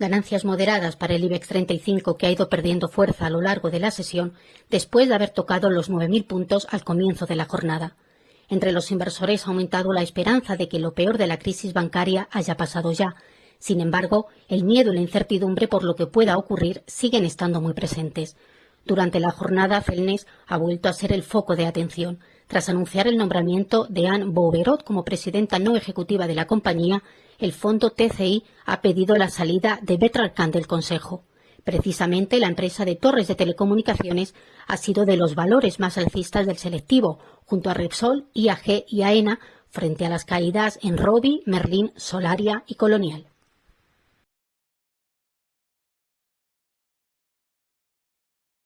Ganancias moderadas para el IBEX 35 que ha ido perdiendo fuerza a lo largo de la sesión después de haber tocado los 9.000 puntos al comienzo de la jornada. Entre los inversores ha aumentado la esperanza de que lo peor de la crisis bancaria haya pasado ya. Sin embargo, el miedo y la incertidumbre por lo que pueda ocurrir siguen estando muy presentes. Durante la jornada, Felnes ha vuelto a ser el foco de atención, tras anunciar el nombramiento de Anne Bouverot como presidenta no ejecutiva de la compañía, el fondo TCI ha pedido la salida de Betralcan del Consejo. Precisamente la empresa de torres de telecomunicaciones ha sido de los valores más alcistas del selectivo, junto a Repsol, IAG y AENA, frente a las caídas en Robi, Merlin, Solaria y Colonial.